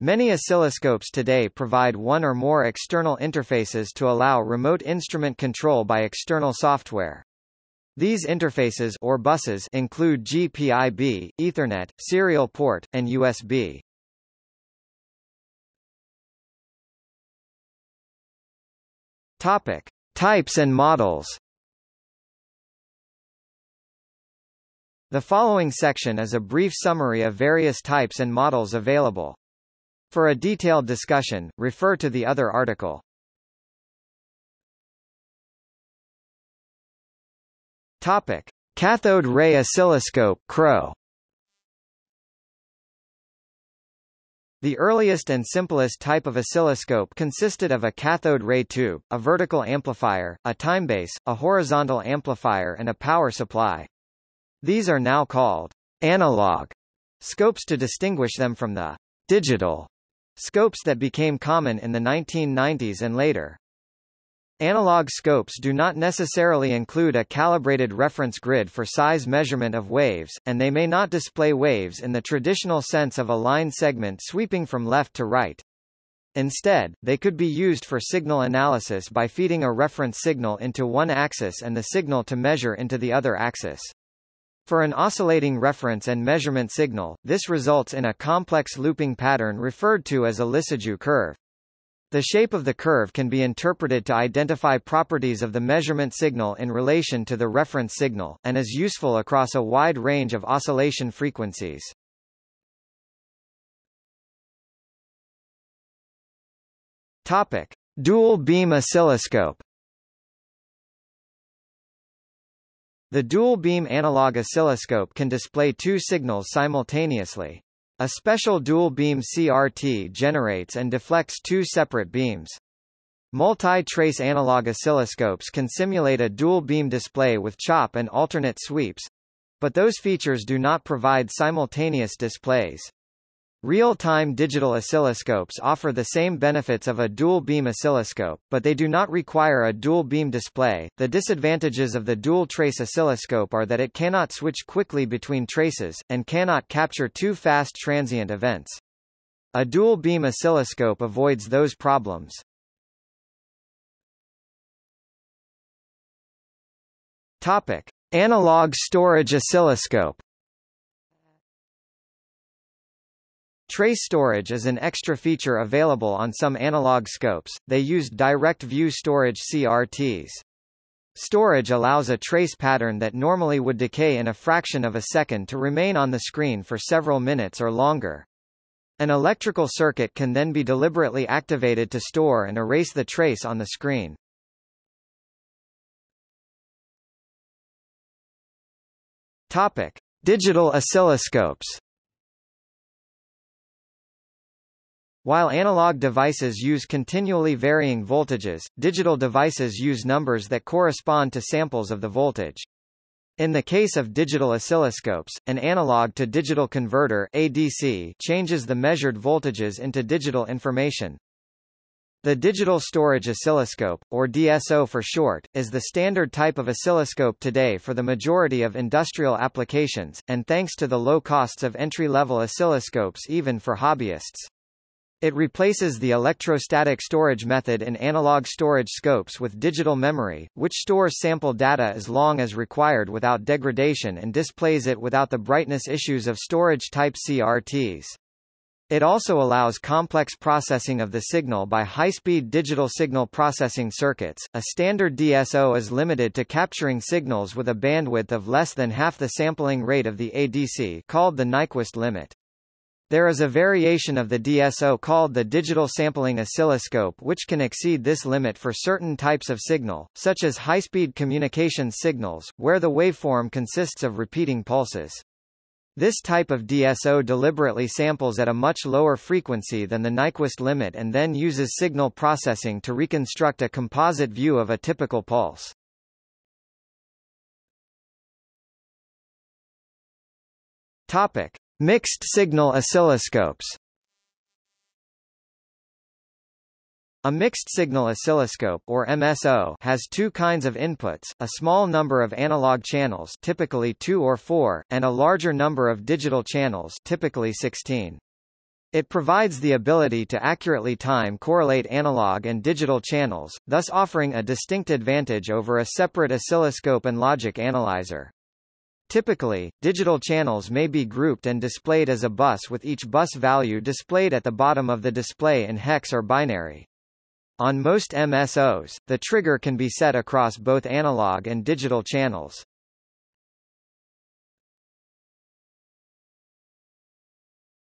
Many oscilloscopes today provide one or more external interfaces to allow remote instrument control by external software. These interfaces or buses include GPIB, Ethernet, serial port, and USB. Topic: Types and models. The following section is a brief summary of various types and models available. For a detailed discussion, refer to the other article. Topic: Cathode ray oscilloscope (CRO). The earliest and simplest type of oscilloscope consisted of a cathode ray tube, a vertical amplifier, a timebase, a horizontal amplifier and a power supply. These are now called analog scopes to distinguish them from the digital scopes that became common in the 1990s and later. Analog scopes do not necessarily include a calibrated reference grid for size measurement of waves, and they may not display waves in the traditional sense of a line segment sweeping from left to right. Instead, they could be used for signal analysis by feeding a reference signal into one axis and the signal to measure into the other axis. For an oscillating reference and measurement signal, this results in a complex looping pattern referred to as a Lissajous curve. The shape of the curve can be interpreted to identify properties of the measurement signal in relation to the reference signal, and is useful across a wide range of oscillation frequencies. Topic: Dual beam oscilloscope. The dual beam analog oscilloscope can display two signals simultaneously. A special dual beam CRT generates and deflects two separate beams. Multi-trace analog oscilloscopes can simulate a dual beam display with chop and alternate sweeps, but those features do not provide simultaneous displays. Real-time digital oscilloscopes offer the same benefits of a dual-beam oscilloscope, but they do not require a dual-beam display. The disadvantages of the dual-trace oscilloscope are that it cannot switch quickly between traces, and cannot capture too fast transient events. A dual-beam oscilloscope avoids those problems. Topic: Analog storage oscilloscope. Trace storage is an extra feature available on some analog scopes, they used direct view storage CRTs. Storage allows a trace pattern that normally would decay in a fraction of a second to remain on the screen for several minutes or longer. An electrical circuit can then be deliberately activated to store and erase the trace on the screen. Topic: Digital oscilloscopes. While analog devices use continually varying voltages, digital devices use numbers that correspond to samples of the voltage. In the case of digital oscilloscopes, an analog-to-digital converter ADC changes the measured voltages into digital information. The Digital Storage Oscilloscope, or DSO for short, is the standard type of oscilloscope today for the majority of industrial applications, and thanks to the low costs of entry-level oscilloscopes even for hobbyists. It replaces the electrostatic storage method in analog storage scopes with digital memory, which stores sample data as long as required without degradation and displays it without the brightness issues of storage-type CRTs. It also allows complex processing of the signal by high-speed digital signal processing circuits. A standard DSO is limited to capturing signals with a bandwidth of less than half the sampling rate of the ADC called the Nyquist limit. There is a variation of the DSO called the digital sampling oscilloscope which can exceed this limit for certain types of signal, such as high-speed communication signals, where the waveform consists of repeating pulses. This type of DSO deliberately samples at a much lower frequency than the Nyquist limit and then uses signal processing to reconstruct a composite view of a typical pulse. Topic. Mixed-signal oscilloscopes A mixed-signal oscilloscope or MSO has two kinds of inputs, a small number of analog channels typically 2 or 4, and a larger number of digital channels typically 16. It provides the ability to accurately time correlate analog and digital channels, thus offering a distinct advantage over a separate oscilloscope and logic analyzer. Typically, digital channels may be grouped and displayed as a bus with each bus value displayed at the bottom of the display in hex or binary. On most MSOs, the trigger can be set across both analog and digital channels.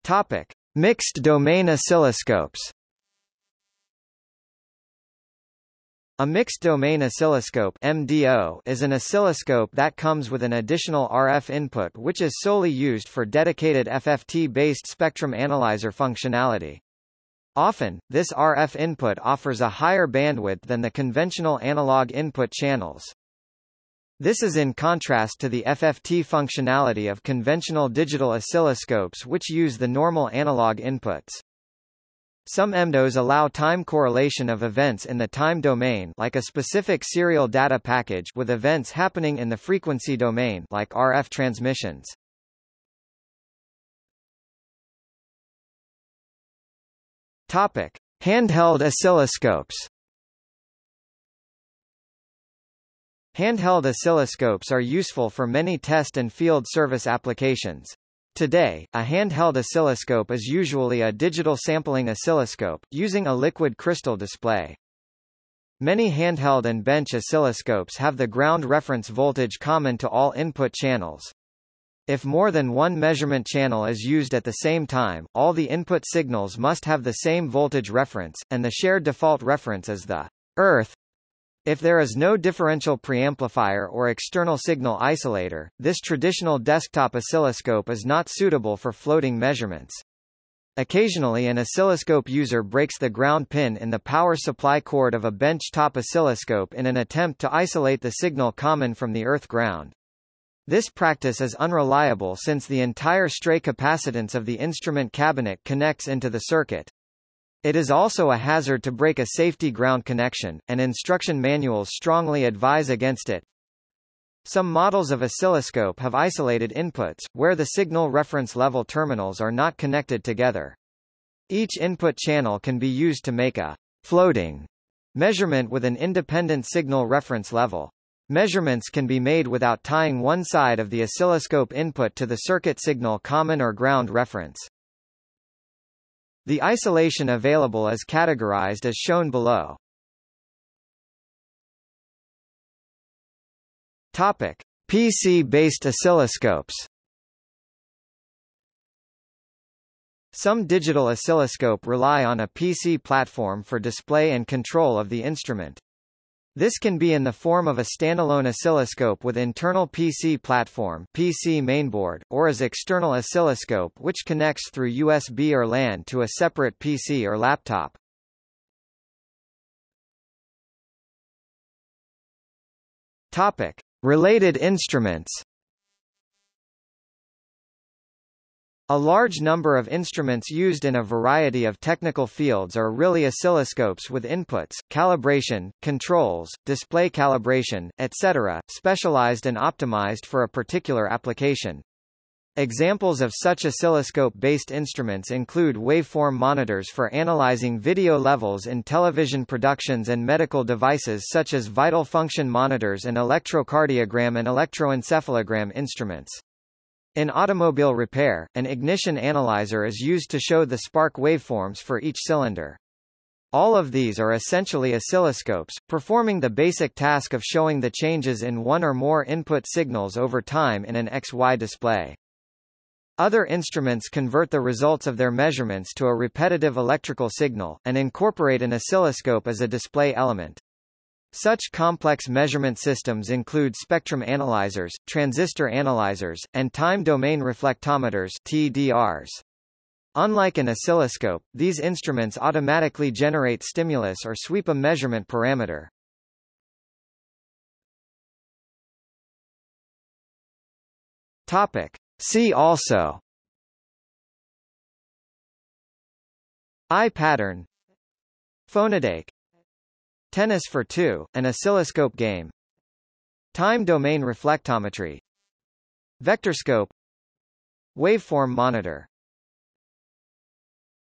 Topic: Mixed domain oscilloscopes. A mixed domain oscilloscope MDO is an oscilloscope that comes with an additional RF input which is solely used for dedicated FFT-based spectrum analyzer functionality. Often, this RF input offers a higher bandwidth than the conventional analog input channels. This is in contrast to the FFT functionality of conventional digital oscilloscopes which use the normal analog inputs. Some MDOs allow time correlation of events in the time domain like a specific serial data package with events happening in the frequency domain like RF transmissions. Topic: Handheld oscilloscopes. Handheld oscilloscopes are useful for many test and field service applications. Today, a handheld oscilloscope is usually a digital sampling oscilloscope, using a liquid crystal display. Many handheld and bench oscilloscopes have the ground reference voltage common to all input channels. If more than one measurement channel is used at the same time, all the input signals must have the same voltage reference, and the shared default reference is the earth if there is no differential preamplifier or external signal isolator, this traditional desktop oscilloscope is not suitable for floating measurements. Occasionally an oscilloscope user breaks the ground pin in the power supply cord of a bench-top oscilloscope in an attempt to isolate the signal common from the earth ground. This practice is unreliable since the entire stray capacitance of the instrument cabinet connects into the circuit. It is also a hazard to break a safety ground connection, and instruction manuals strongly advise against it. Some models of oscilloscope have isolated inputs, where the signal reference level terminals are not connected together. Each input channel can be used to make a floating measurement with an independent signal reference level. Measurements can be made without tying one side of the oscilloscope input to the circuit signal common or ground reference. The isolation available is categorized as shown below. Topic: PC-based oscilloscopes. Some digital oscilloscope rely on a PC platform for display and control of the instrument. This can be in the form of a standalone oscilloscope with internal PC platform PC mainboard, or as external oscilloscope which connects through USB or LAN to a separate PC or laptop. Topic: Related instruments. A large number of instruments used in a variety of technical fields are really oscilloscopes with inputs, calibration, controls, display calibration, etc., specialized and optimized for a particular application. Examples of such oscilloscope-based instruments include waveform monitors for analyzing video levels in television productions and medical devices such as vital function monitors and electrocardiogram and electroencephalogram instruments. In automobile repair, an ignition analyzer is used to show the spark waveforms for each cylinder. All of these are essentially oscilloscopes, performing the basic task of showing the changes in one or more input signals over time in an XY display. Other instruments convert the results of their measurements to a repetitive electrical signal, and incorporate an oscilloscope as a display element. Such complex measurement systems include spectrum analyzers, transistor analyzers, and time domain reflectometers TDRs. Unlike an oscilloscope, these instruments automatically generate stimulus or sweep a measurement parameter. Topic. See also Eye pattern Phonodeik Tennis for Two, an oscilloscope game. Time domain reflectometry. Vectorscope. Waveform monitor